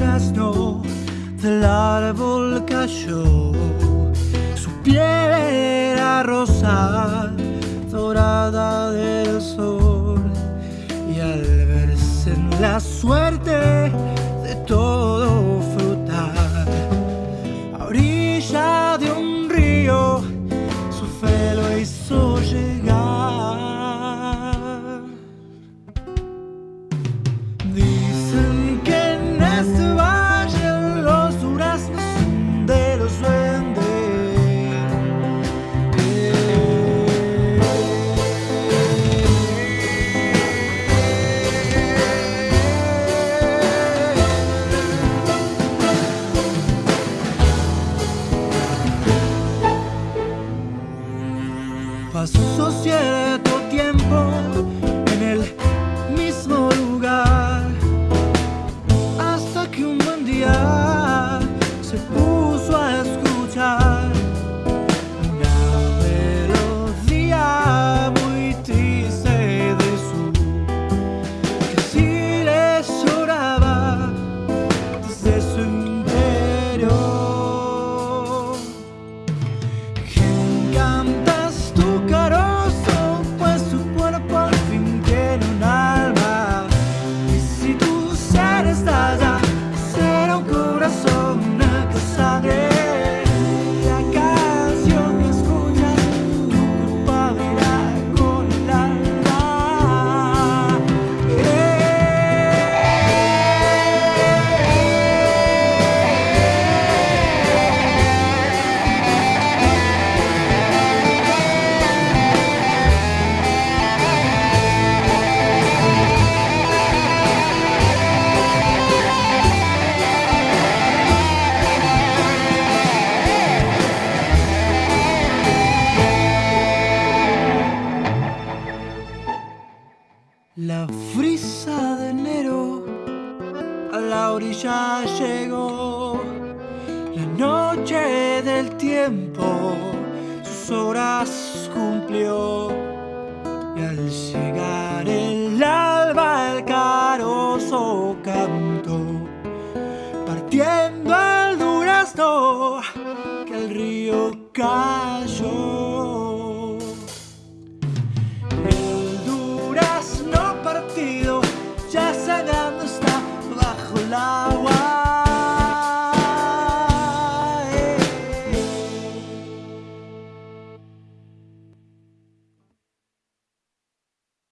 Durazno del árbol cayó, su piel era rosa, dorada del sol, y al verse en la suerte de todo Pasó cierto tiempo en el mismo lugar. Hasta que un buen día La frisa de enero a la orilla llegó. La noche del tiempo sus horas cumplió. Y al llegar